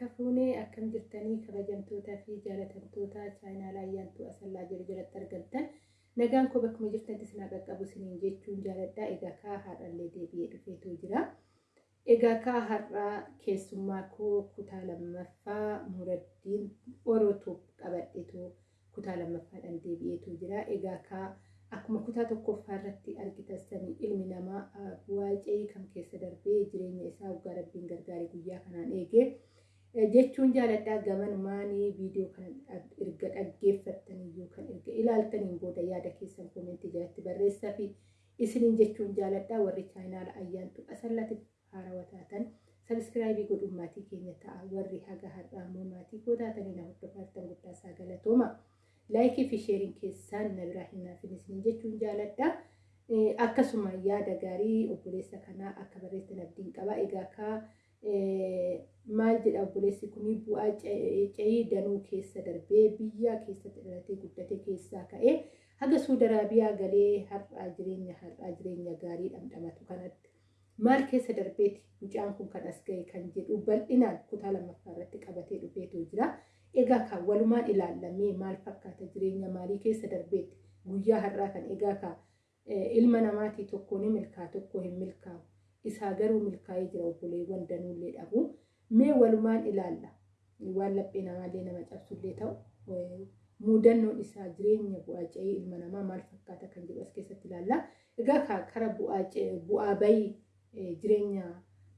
harka fuunee akkam jirtanii kabajamtootaa fi jaalatamtoota chaayinaalaa ayyaantuu asallaa jiru jalatti argamtan nagaan koo bakkuma jirtanitti isin qaqqabu isiniin jechuun jaaladhaa egaa kaa har'allee deebi'ee dhufeetu jira. Egaa kaa har'aa keessummaa koo kutaa lammaffaa muraddiin orootuuf qabadheetu kutaa lammaffaadhaan deebi'eetu jira. Egaa kaa akkuma kutaa tokkoffaa irratti argitan ilmi namaa bu'aa kan keessa darbee jireenya isaa waggaa rabbiin gargaaree guyyaa kanaan eegee jechuun jaaladhaa gamanumaanii viidiyoo kana erga dhaggeeffattanii yookaan erga ilaaltaniin booda yaada keessan koomentii jalatti barreessaa fi isiniin jechuun jaaladhaa warri chaayinaala ayyaantu asallatiif haarawaa taatan sabiskiraayibii godhuun maatii keenya ta'a warri haga har'aa immoo maatii koo taatanii na hordofaa guddaa isaa galatooma. laayikii fi sheeriin keessaan na biraa hin naafin isiniin jechuun jaaladha. Akkasuma yaada gaarii obboleessa kanaa akka barreessan abdiin qaba. Egaa kaa maal jedha obboleessi kun bu'aa ce'ii danuu keessa darbee biyya keessatti dhalatee guddate keessaa ka'ee haga suuda araabiyaa galee har'aa jireenya har'aa jireenya gaarii dhamdhamatu kanatti maal keessa darbeeti mucaan kun kan as ga'e kan jedhu bal'inaan kutaa lammaffaa irratti qabatee dhufeetu jira. Egaa kan walumaan ilaallamee maal fakkaata jireenya maalii keessa darbeetti guyyaa har'aa kan egaa kan ilma namaatii tokko ni milkaa tokko hin milkaa'u. Isaa garuu milkaa'ee jira obboleewwan danuullee dhabu. Mee walumaan ilaalla. Waan laphee namaallee nama cabsullee ta'u muudannoon isaa jireenya bu'aa ce'ii ilma namaa maal fakkaata kan jedhu as keessatti ilaalla. Egaa kara bu'aa bayii jireenya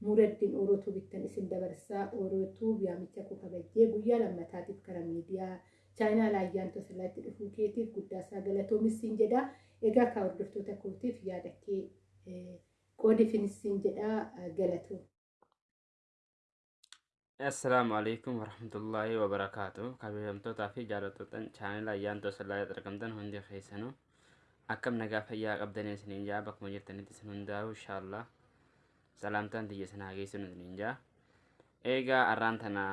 muraddiin orootuu bittan isin dabarsaa orootuu yaamicha koo kabajjee guyyaa lammataatiif kara miidiyaa chaayinaa ayyaantu asirratti dhufuu keetiif guddaa isaa galatoomissiin jedha. Egaa kaa hordoftoota kootiif yaada kee qoodifinissiin jedha galatoo. Assalaamu alaikum warahmatullaahi wabarakaatu. Kabajamtootaa fi jaalattoota chaanala ayyaantu asirratti argamtan hundi keessanuu akkam nagaa fayyaa qabdanii isiniin jaa bakkuma jirtanitti isin hundaa'u inshaallah. salaamtaan tiyya sanaa geessinu isiniin jaa. Eegaa har'aan tana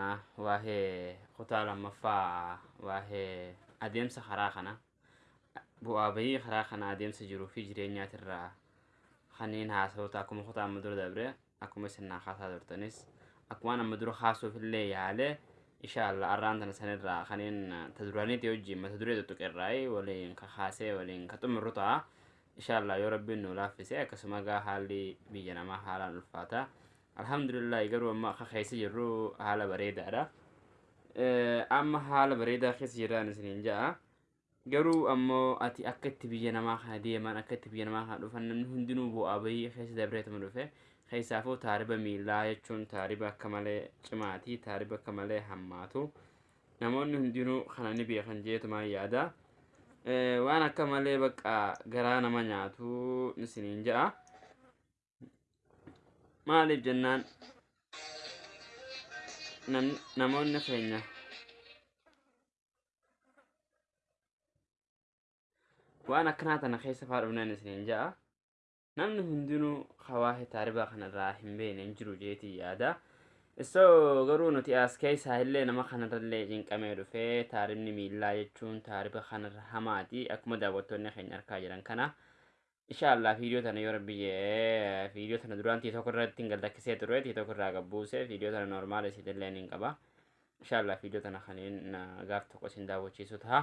waa'ee kutaa lammaffaa waa'ee adeemsa karaa kana bu'aa bayii karaa kana adeemsa jiruu fi jireenyaatirraa kanneen haasa'oota akkuma kutaa amma dura dabre akkuma isin naa haasaa turtanis akkuma amma dura haasuuf illee yaale inshaallah har'aan tana sanirraa kanneen ta duraaniiti wajjin mata duree tuttuqirraa waliin ka haasee waliin ka xumurru ta'a. inshallah yoo rabbiin nu laaffise akkasuma gaa haalli biyya namaa haalaan ulfaata alhamdulillah garuu amma akka keessa jirru haala bareedaadha amma haala bareedaa keessa jiraan isiniin ja'a garuu ammoo ati akka itti biyya namaa kana deeman akka itti biyya namaa kana dhufan namni hundinuu bu'aa bayii keessa dabreetuma dhufe keessaafuu taariba miillaa jechuun taariba akka malee cimaatii taariba akka malee hammaatu namoonni hundinuu kana ni beekan jeetumaan yaada. waan akka malee bakka garaa nama nyaatu isiniin ja'a. Maaliif jennaan namoonni keenya waan akkanaa tana keessa faa dhufnan isiniin ja'a. Namni hundinuu hawaasa taaribaa kanarraa hin beekne hin jiru jeetii yaada. So garuu nuti as keessaa illee nama kanarrallee cinqamee dhufee taaribni miillaa jechuun taariba kanarra hamaati akkuma daawwattoonni keenya argaa jiran kana. Inshaallah viidiyoo tana yoo rabbi viidiyoo tana duraan tii tokko irratti hin gallakkisee ture tii tokko irraa gabbuuse viidiyoo tana normaal isiitillee hin qaba. Inshaallah viidiyoo tana kanneen gaaf tokko isin daawwachiisu ta'a.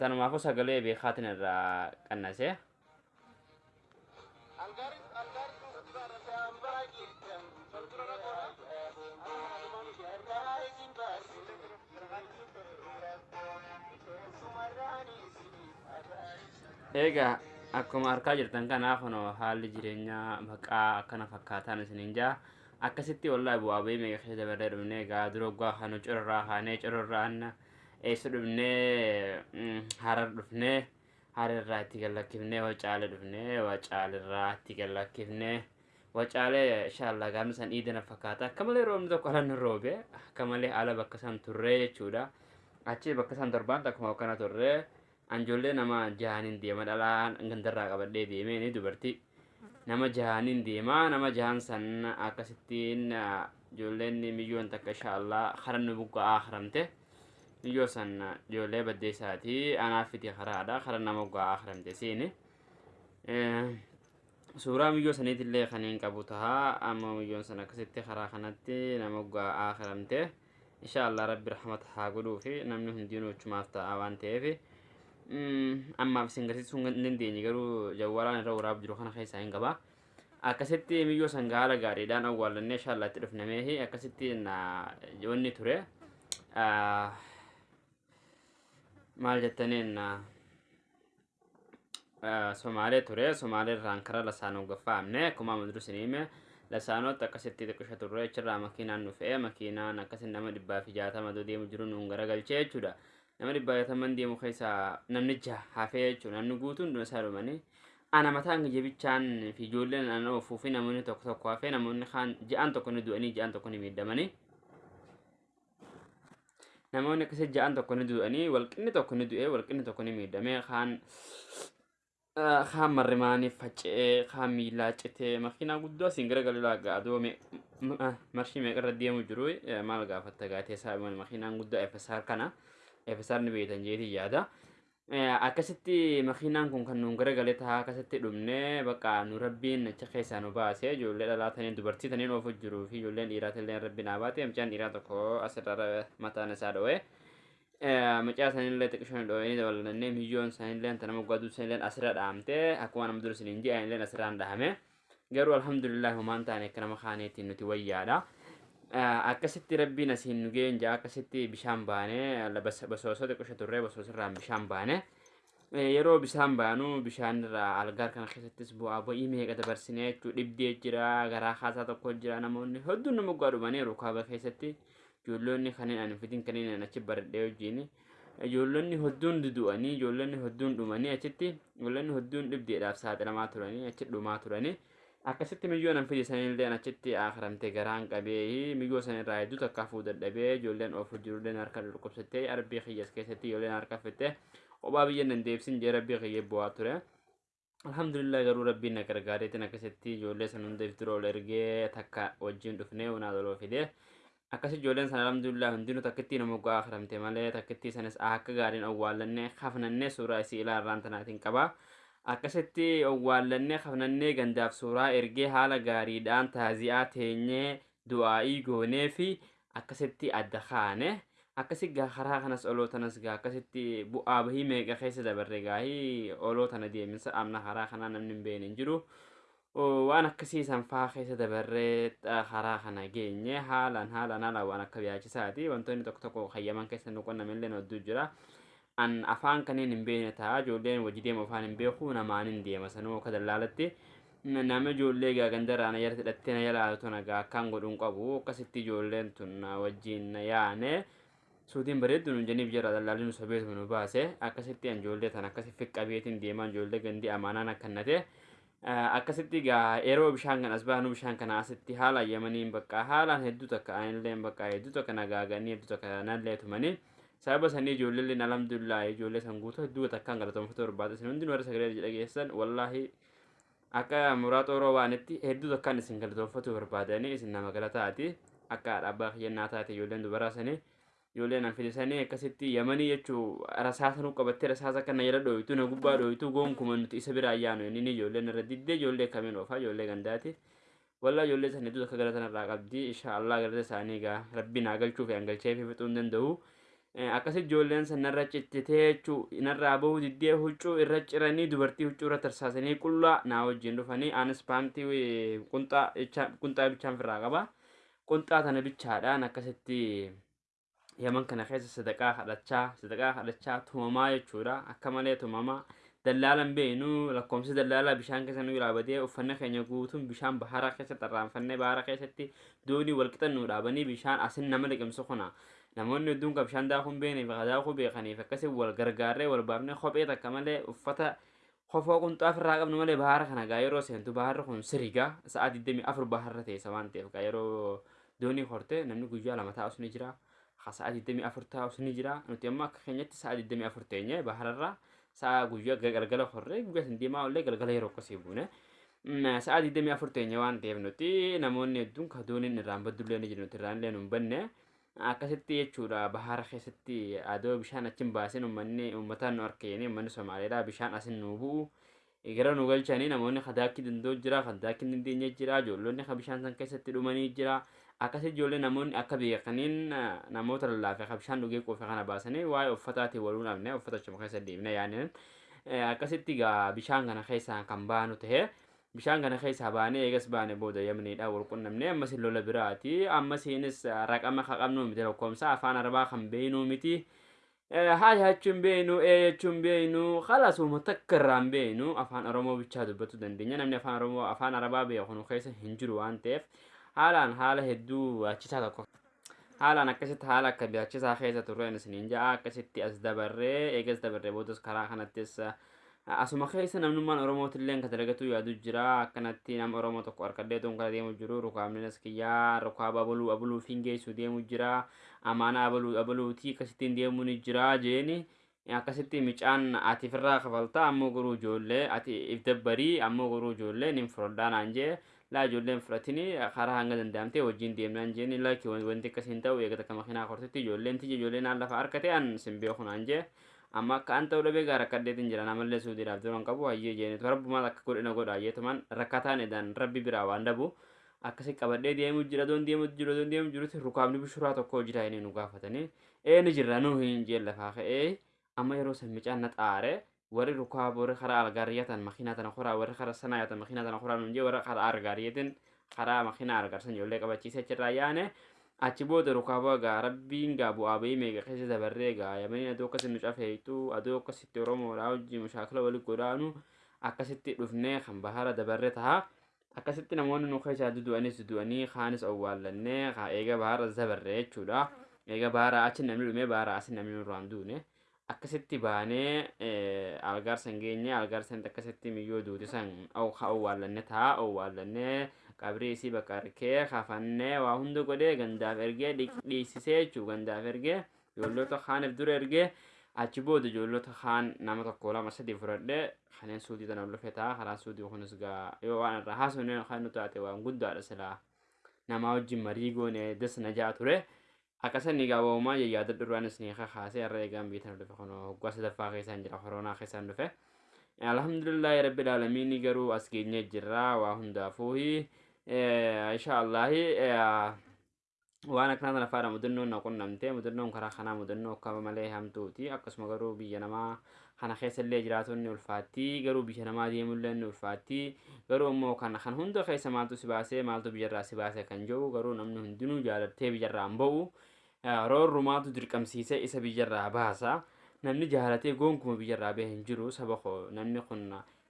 Tanumaafuu sagalee beekaatiin irraa qannase. Egaa akkuma argaa jirtan kanaa kun haalli jireenyaa baqaa akkana fakkaataan isiniin jaa akkasitti wallaahi bu'aa bayii meeqa keessa dabarree dhufnee egaa dura waggaa kana cororraa kaanee cororraan eessa dhufnee harar dhufnee hararraa itti gallakkifnee wacaale dhufnee wacaalirraa itti gallakkifnee wacaalee inshaallah gaafni san dhiidana fakkaata. Akka malee roobni tokko ala nu roobe. Akka malee ala bakka san turree jechuudha. Achi bakka san torbaan akkuma akkana turree anjoollee nama jahaniin deema dhalaan gandarraa qabadhee deemee dubartii nama jahaniin deemaa nama jahan san akkasittiin ijoolleen miyyoon takka inshaallah karan nu buqqa'aa haramte miyyoo san ijoollee baddeessaati anaaf fiti karaadha karan nama buqqa'aa haramte seeni suuraa miyyoo saniitillee kan hin tahaa amma miyyoon san akkasitti karaa kanatti nama gaa akiramte insha allah rabbi rahmata haa godhuu fi namni hundinuu achumaaf ta'a waan ta'eef ammaaf isin garsiisuu hin dandeenye garuu jawwalaan irra waraab jiru kana keessaa hin qaba. Akkasitti miyyoo san haala gaariidhaan allah itti dhufnameehi akkasitti wanni ture maal jettaniin somaalee ture somaalee irraan karaa lasaanuu gaffaamne akkuma amma durus hime lasaanootti akkasitti xiqqisha turre achirraa makiinaan nu fe'e makiinaan akkasin nama dhibbaa fi jaatama deemu jiru nuun garagalchee jechuudha nama dhibbaa jaataman deemu namni jaha hafee jechuudha namni guutuun dhuma isaa dhumanii ana mataan jabichaan fi ijoolleen ana ofuu fi namoonni tokko tokko hafee namoonni kaan ja'an tokko ni du'anii ja'an tokko ni miidhamanii namoonni akkasii ja'an tokko ni du'anii walqinni tokko ni du'ee walqinni tokko ni miidhamee kaan kaan marrimaaniif faca'ee kaan miilaa citee makiinaa guddoo asiin gara galilaa gaadoo marshii meeqarra deemu jiru maal gaafatta gaatee isaa makiinaan guddaa FSR kana FSR ni beektan jeetii yaada. Akkasitti makiinaan kun kan nuun gara galee tahaa akkasitti dhumnee bakka nu rabbiin achi keessaa nu baasee ijoollee dhalaatanii dubartii taniin oofu jiruu fi ijoolleen dhiiraatillee rabbi naa baate mucaan dhiiraa tokko asirra mataan isaa dho'ee. macaa sanillee xiqqishoon dho'anii dabalannee miyyoon sanillee tana moggaaduu sanillee asirra dhahamte akkuma nama dura siniin ji'a illee asirraan dhahame garuu alhamdulillah homaan taane akka nama kaaneetiin nuti wayyaadha. Akkasitti rabbiin asiin nu geenja akkasitti bishaan baanee basoosoo xiqqisho turree basoosirraan bishaan baane. Yeroo bishaan baanu bishaan irraa algaar kana keessattis bu'aa bu'ii meeqa dabarsinee jechuu dhibdee jira garaa kaasaa tokko jira namoonni hedduun nama moggaa dhumaniiru kaaba keessatti. ijoollonni kanneen ani fidin kanneen ani achi baradhee wajjin ijoollonni hedduun dudu'anii ijoollonni hedduun dhumanii achitti ijoollonni hedduun dhibdeedhaaf saaxilamaa turanii achi dhumaa turanii akkasitti miyyoo nan fide sanillee achitti akaramte garaan qabee miyyoo sanirraa hedduu takka hafuu dadhabee ijoolleen oofu jirulleen harka dhukkubsattee arbii kiyyas keessatti ijoolleen harka fitte obaa biyya nan deebsin jee rabbii kiyyee bu'aa ture. Alhamdulillah garuu rabbiin na gargaareetiin akkasitti ijoollee san hunda iftirool ergee takka wajjin dhufnee unaa loloo fidee akkas ijoolleen sana alhamdulillah hundinuu takkitti nama gaa akaramte malee takkitti sanis akka gaariin awwaallannee hafnannee suuraa isii ilaarraan tanaatiin qaba. Akkasitti awwaallannee hafnannee gandaaf suuraa ergee haala gaariidhaan taazi'aa teenyee du'aa'ii goonee fi akkasitti adda kaane. Akkasi karaa kanas oloo tanas gaa akkasitti bu'aa bahii meeqa keessa dabarre gaahii oloo tana deeminsa amna karaa kanaa namni hin beekne hin jiru. waan akkasii sanfaa keessa dabarree karaa kana geenye haalaan haalaan haalaan waan akka biyaachisaati wantoonni tokko tokko hayyaman keessa nu qonnamillee hedduu jira an afaan kanneen hin beekne ta'a ijoolleen wajji deemu afaan hin beeku namaan hin deema sanuu akka dallaalatti nama ijoollee gaa gandaraan ayyara hidhattee na yaalaaltu nagaa akkaan godhuun qabu akkasitti ijoolleen tun wajjiin na yaane suutiin bareeddu nu jeniif jira dallaalli nu sobeetu nu baase akkasitti ijoollee tan akkasi fiqqabeetiin deemaa ijoollee gandi amaanaan akkannate. akkasitti gaa yeroo bishaan kan as baanu bishaan kana asitti haala yamaniin bakka haalaan hedduu takka anillee bakka hedduu takka nagaaganii hedduu takka nallee tumanii sababa sanii ijoolleen alhamdulillah ijoollee san guutuu hedduu takkaan galatoomfatu barbaada isin hundi warra sagalee dhageessan wallaahi akka muraa xooroo waanitti hedduu takkaan isin galatoomfatu barbaadanii isin nama galataati akka abbaa kiyyannaa taate ijoolleen dubaraa sanii ijoolleen an fidisanii akkasitti yamanii jechuu rasaasa nu qabattee rasaasa kana jala dhooytu na gubbaa dhooytu gonkumaa nuti isa bira ayyaanu inni ijoolleen irra diddee ijoollee kamiin oofaa ijoollee gandaati wallaa ijoollee san hedduu akka galatan irraa qabdi insha allah galata isaanii gaa rabbi naa galchuu fi angalchee fi fixuu hin danda'u akkasi ijoolleen san narra cittitee jechuu narraa bahuu diddee huccuu irra ciranii dubartii huccuu irra tarsaasanii qullaa naa wajjin dhufanii anis paantii qunxaa bichaan firraa qaba. Qunxaa tana bichaadhaan akkasitti yaman kana keessa sadaqaa kadhachaa sadaqaa kadhachaa tumamaa jechuudha. Akka malee tumamaa dallaalan beenu lakkoomsi dallaalaa bishaan keessa nu dhaabatee uffanna keenya guutuun bishaan bahara keessa xarraanfannee bahara keessatti doonii walqixan nu dhaabanii bishaan asin nama liqimsu kuna namoonni hedduun kan bishaan daakuu hin beekneef daakuu beekaniif akkasii wal gargaarree wal baafnee kophee takka malee uffata kofoo qunxaaf irraa qabnu malee bahara kana gaa yeroo seentu baharri kun siriga sa'a 24 baharra teessa waan ta'eef gaa yeroo doonii horte namni guyyaa lama taa'us ni jira. sa'a 24 taa'us ni jira. Nuti amma akka keenyatti sa'a 24 teenye bahararra sa'a guyyaa galgala horree guyyaa sin deemaa ollee galgala yeroo akkasii buune. Sa'a 24 teenye waan ta'eef nuti namoonni hedduun ka dooniin irraan baddullee ni jiru. Irraan illee nu hin banne akkasitti jechuudha. Bahara keessatti adoo bishaan achiin baasin uummanni uummataan nu harkeeni uummanni somaaliidhaa bishaan asin nu bu'u gara nu galchanii namoonni kadaakki dandoo jira kadaakki dandeenye jira ijoollonni bishaan san keessatti dhumanii jira. Akkas ijoollee namoonni akka beekaniin namoota lallaafee ka bishaan dhugee quufe kana baasanii waa'ee uffataatiin waluu dhabne uffata achuma keessa deemne yaaniin akkasitti gaa bishaan kana keessaa kan baanu ta'e bishaan kana keessaa baanee eegas baane booda yamniidha wal qunnamne ammas lola biraati. Ammasiinis raqama ka qabnu miti lakkoomsa afaan arabaa kan beeynuu miti. Haa jechuun beeynu ee jechuun beeynu kalaasuma takka irraan beeynu afaan oromoo bichaa dubbatu dandeenya. Namni afaan oromoo afaan arabaa beeku nu keessa hin jiru waan ta'eef haalaan haala hedduu baachisaa tokko. Haalaan akkasitti haala akka baachisaa keessa turreen isiniin ja'a. Akkasitti as dabarree eegas dabarree boodas karaa kanattis asuma keessa namnummaan oromootillee kan dalagatu yaadu jira. Akkanatti nama oromoo tokko harkadhee tuun kana deemu jiru. Rukaamninas kiyyaa rukaaba abaluu abaluu fingeessu deemu jira. Amaana abaluu abaluutii akkasittiin deemu ni jira jeeni. Akkasitti micaan ati firraa kafaltaa ammoo garuu ijoollee ati if dabbarii ammoo garuu ijoollee nin fudhadhaa naan jee. Laa ijoolleen fudhatini karaa hanga danda'amte wajjin deemnaan jeeni. Lakki wanti akkasiin ta'u eegata akka makiinaa kortitti ijoolleen tiyya ijoolleen aan lafa harkate an sin beeku naan jee amma akka an ta'u dhabee gaa rakkadheetiin jira namallee suudiidhaaf duran qabu hayyee jeenitu rabbumaas akka godhina godha hayyeetumaan rakkataan edaan rabbi biraa waan dhabu akkasi qabadhee deemu jira doon deemu jiru doon deemu jirutti rukaabni bishuraa tokko jira inni nu gaafatanii. Ee ni jirra. Nu hin jeen lafaa ka'ee amma yeroo san micaan na xaare warri rukaaba warri karaa algaariyyatan makiinaa tana koraa warri karaa sanaa yatan makiinaa tana koraa nun jee warri karaa algaariyyatin karaa makiinaa algaarsan ijoollee qabachiisee achirraa yaane achi booda rukaaba gaa rabbiin gaa bu'aa bahii meeqa keessa dabarree gaa. Yamanii adoo akkasi nu cafeeytu adoo akkasitti oromoodhaa wajjin mushaakila wali godhaanu akkasitti dhufnee kan bahara dabarre taha akkasitti namoonni nu keessaa dudu'anis dudu'anii kaanis owwaallannee kaa eega bahara dabarre jechuudha. Eega bahara achi namni dhumee bahara asi namni nurraan duune akkasitti baanee algaarsan geenye algaarsan akkasitti miyyoo duuti san owwaallanne taha owwaallannee qabrii isii bakka arkee kafannee waa hunda godhee gandaaf ergee dhiisisee jechuu gandaaf ergee ijoollota kaaniif dura ergee achi booda ijoollota kaan nama tokko lama sadii fudhadhee kanneen suudii tana lufe ta'a karaa suudii kunis gaa yoo waan irraa haasofne kan nu taate waan guddaadha silaa. Namaa wajjin marii goone das na jaa ture akkasanii gaa waamumaa yaada duraanis ni kakaasee har'a eegaan biitan dhufe kun hoggaa sadaffaa keessaan jira koronaa keessaan dhufe alhamdulillahi rabbil aalamiin garuu as geenyee jirra waa hundaafuuhi inshaallahi waan akkanaa tana faadha mudannoon na qunnamte mudannoon karaa kanaa mudannoo akka malee hamtuuti akkasuma garuu biyya namaa kana keessa illee jiraatonni ulfaatti garuu biyya namaa deemullee ni ulfaatti garuu immoo kan kan hunda keessa maaltu si baasee maaltu biyyarraa si baasee kan jiru garuu namni hundinuu jaalattee biyyarraa hin ba'u roorrumaatu dirqamsiisee isa biyyarraa baasa namni jaalatee goonkuma biyyarraa bahe hin jiru saba koo. Namni kun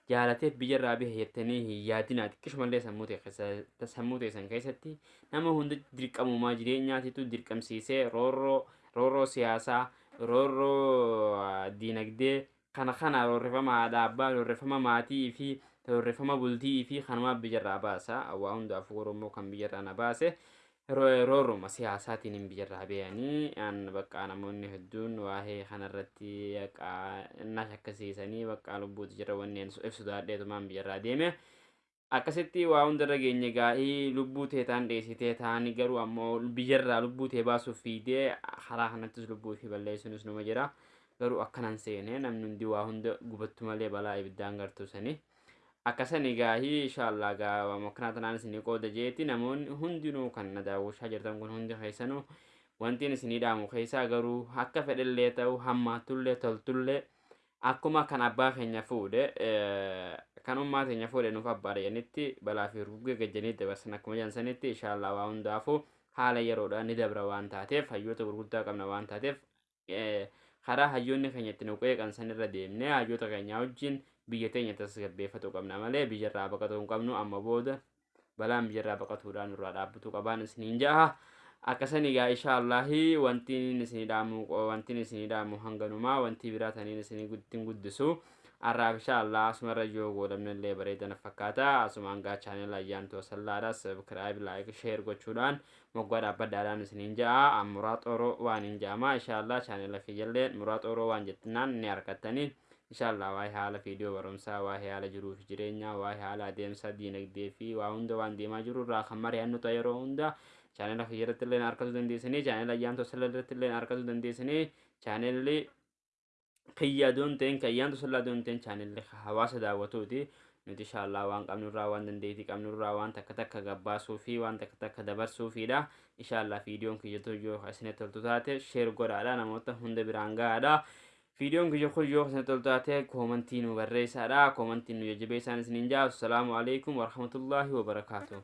jaalatee biyyarraa bahe jettanii hin yaadinaa xiqqishumallee sammuu teessan keessatti nama hunda dirqamumaa jireenyaatitu dirqamsiisee roorroo siyaasaa roorroo diinagdee kana kana roorrifama haadha abbaa roorrifama maatii fi roorrifama bultii fi kanumaa biyyarraa baasa waa hundaafuu oromoo kan biyyarraa na baase roorruma siyaasaatiin hin biyyarraa bahanii an bakka namoonni hedduun waa'ee kanarratti na shakkisiisanii bakka lubbuuti jira wanneen ibsu daadheetumaan biyyarraa deeme. Akkasitti waa hundarra geenye gaa'ii lubbuu teetaan dheessitee taanii garuu ammoo biyyarraa lubbuu tee baasuuf fiidee karaa kanattis lubbuu fi balleessuunis numa jira. Garuu akkanan seene namni hundi waa hunda gubattu malee balaa ibiddaan gartuu akkasani gaahii inshaallah gaa makkanaa tanaan isinii qooda jeeti namoonni hundinuu kan na daawwachaa jirtan kun hundi keessanuu wantiin isinii dhaamu keessaa garuu akka fedhellee ta'u hammaatullee toltullee akkuma kan abbaa keenya fuudhe kan ummaa keenya fuudhe nuuf abbaa dhayanitti balaa fi ruggee gajjanii dabarsan akkuma jansanitti inshaallah waa hundaafuu haala yeroodhaan ni dabra waan taateef hayyoota gurguddaa qabna waan taateef karaa hayyoonni keenya itti nu qeeqan sanirra deemnee hayyoota keenya wajjin biyya teenya tasgabbeeffatu qabna malee biyyarraa baqatuu hin qabnu amma booda balaan biyyarraa baqatuudhaan nurraa dhaabbatuu qabaan isiniin jaha. Akkasani gaa inshaallahi wantiin isinii dhaamu wantiin isinii dhaamu hanganumaa wanti biraa taniin isinii ittiin guddisu arraaf inshaallah asumarra yoo godhamnellee bareedana fakkaata. Asumaan gaa chaanel ayyaantu wasallaadha sabkiraayib laayik sheer gochuudhaan moggaa dhaabbadhaadhaan isiniin ja'a muraa xooroo waan hin ja'ama inshaallah chaanela kiyyallee muraa xooroo waan jettinaan ni argattanii inshaallah waa'ee haala viidiyoo barumsaa waa'ee haala jiruu fi jireenyaa waa'ee haala adeemsa diinagdee fi waa hunda waan deemaa jiru irraa kan mari'annu ta'a yeroo hunda. Chaanela kiyyarratti illee argatuu dandeessanii chaanela ayyaantu wasallarratti illee argatuu dandeessanii chaanelli kiyya doon ta'een kayyaantu sallaa doon ta'een chaanillee hawaasa daawwatuuti. Nuti inshaallah waan qabnurraa waan dandeetii qabnurraa waan takka takka gabbaasuu fi waan takka takka dabarsuufiidha inshaallah viidiyoon kiyyatu yoo isinitti toltu taate sheer godhaadha. Namoota hunda biraan gahaadha viidiyoon kiyya kun yoo isinitti toltu taate koomantii nu barreessaadha koomantiin nu jajjabeessaan isiniin jaa assalaamu alaikum warahmatullaahi wabarakaatuh